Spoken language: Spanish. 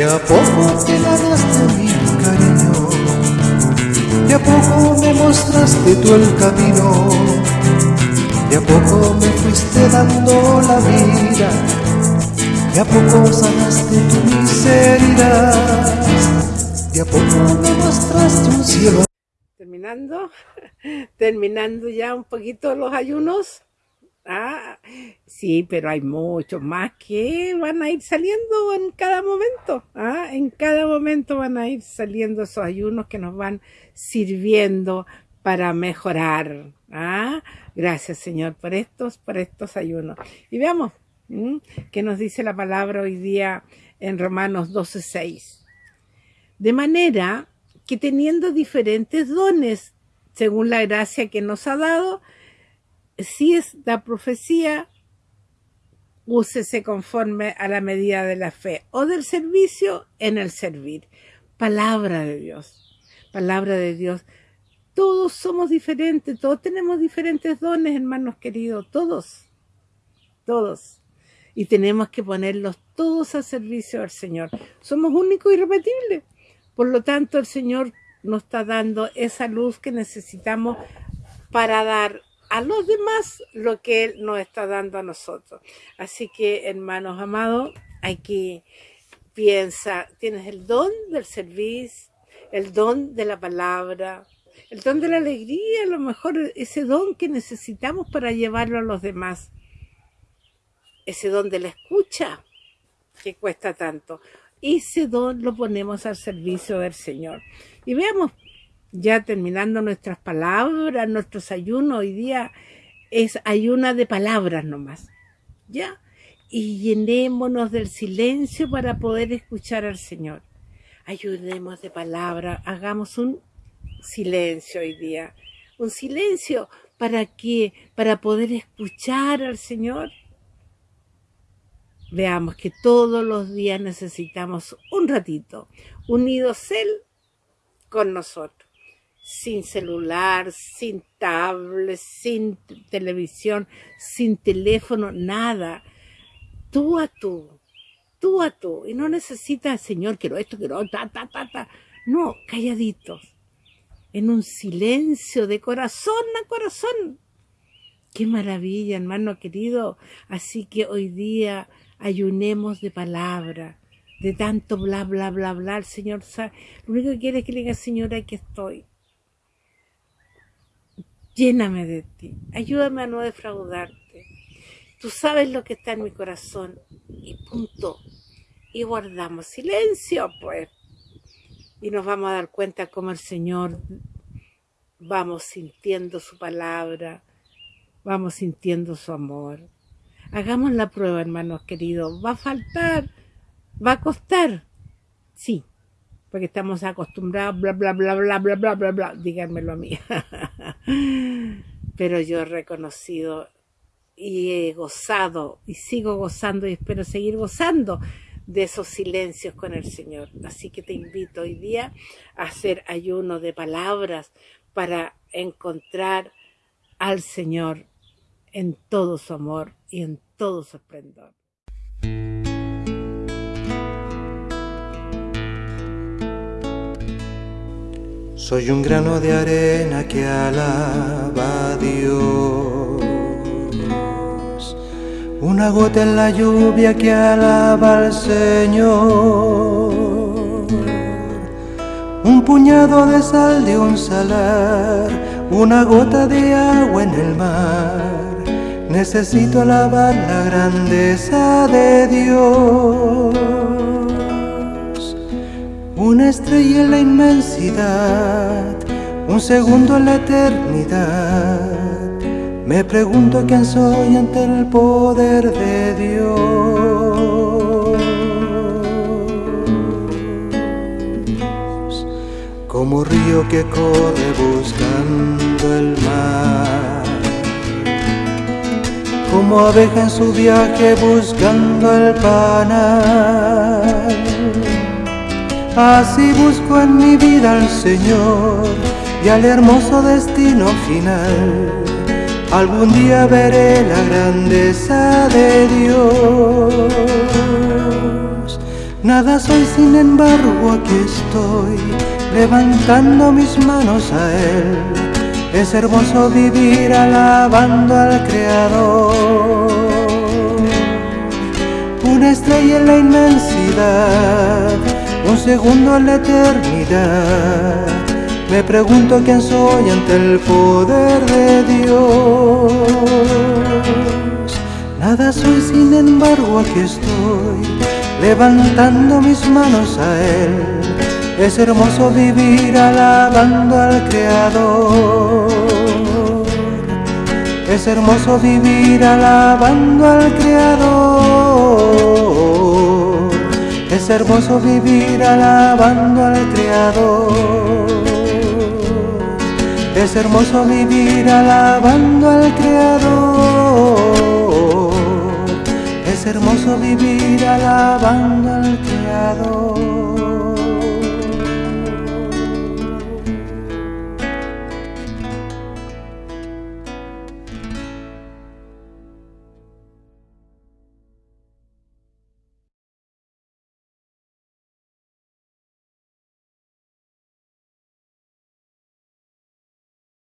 De a poco te ganaste mi cariño, de a poco me mostraste tú el camino, de a poco me fuiste dando la vida, de a poco sanaste tu miseria, de a poco me mostraste un cielo. Terminando, terminando ya un poquito los ayunos. Ah, sí, pero hay muchos más que van a ir saliendo en cada momento. Ah, en cada momento van a ir saliendo esos ayunos que nos van sirviendo para mejorar. Ah, gracias Señor por estos, por estos ayunos. Y veamos qué nos dice la palabra hoy día en Romanos 12:6. De manera que teniendo diferentes dones según la gracia que nos ha dado, si es la profecía, úsese conforme a la medida de la fe o del servicio en el servir. Palabra de Dios, palabra de Dios. Todos somos diferentes, todos tenemos diferentes dones, hermanos queridos, todos, todos. Y tenemos que ponerlos todos a servicio al Señor. Somos únicos y irrepetibles. Por lo tanto, el Señor nos está dando esa luz que necesitamos para dar a los demás lo que Él nos está dando a nosotros. Así que, hermanos amados, hay que piensa, tienes el don del servicio, el don de la palabra, el don de la alegría, a lo mejor ese don que necesitamos para llevarlo a los demás. Ese don de la escucha, que cuesta tanto. Ese don lo ponemos al servicio del Señor. Y veamos ya terminando nuestras palabras, nuestros ayunos hoy día es ayuna de palabras nomás, ¿ya? Y llenémonos del silencio para poder escuchar al Señor. Ayudemos de palabra, hagamos un silencio hoy día, un silencio para que, para poder escuchar al Señor. Veamos que todos los días necesitamos un ratito, unidos Él con nosotros sin celular, sin tablet, sin televisión, sin teléfono, nada. Tú a tú, tú a tú. Y no necesitas, Señor, quiero esto, quiero ta, ta, ta, ta. No, calladitos. En un silencio de corazón a corazón. Qué maravilla, hermano querido. Así que hoy día ayunemos de palabra, de tanto bla, bla, bla, bla. El Señor sabe. Lo único que quiere es que le diga, Señor, aquí estoy lléname de ti, ayúdame a no defraudarte. Tú sabes lo que está en mi corazón y punto. Y guardamos silencio, pues. Y nos vamos a dar cuenta cómo el Señor vamos sintiendo su palabra, vamos sintiendo su amor. Hagamos la prueba, hermanos queridos. Va a faltar, va a costar. Sí, porque estamos acostumbrados, bla, bla, bla, bla, bla, bla, bla, bla, díganmelo a mí. Pero yo he reconocido y he gozado y sigo gozando y espero seguir gozando de esos silencios con el Señor. Así que te invito hoy día a hacer ayuno de palabras para encontrar al Señor en todo su amor y en todo su esplendor. Soy un grano de arena que alaba a Dios, una gota en la lluvia que alaba al Señor, un puñado de sal de un salar, una gota de agua en el mar. Necesito alabar la grandeza de Dios una estrella en la inmensidad, un segundo en la eternidad. Me pregunto quién soy ante el poder de Dios. Como río que corre buscando el mar. Como abeja en su viaje buscando el panal Así busco en mi vida al Señor y al hermoso destino final. Algún día veré la grandeza de Dios. Nada soy, sin embargo, aquí estoy, levantando mis manos a Él. Es hermoso vivir alabando al Creador. Una estrella en la inmensidad, un segundo en la eternidad. Me pregunto quién soy ante el poder de Dios. Nada soy, sin embargo, aquí estoy levantando mis manos a Él. Es hermoso vivir alabando al Creador. Es hermoso vivir alabando al Creador. Es hermoso vivir alabando al Creador. Es hermoso vivir alabando al Creador. Es hermoso vivir alabando al Creador.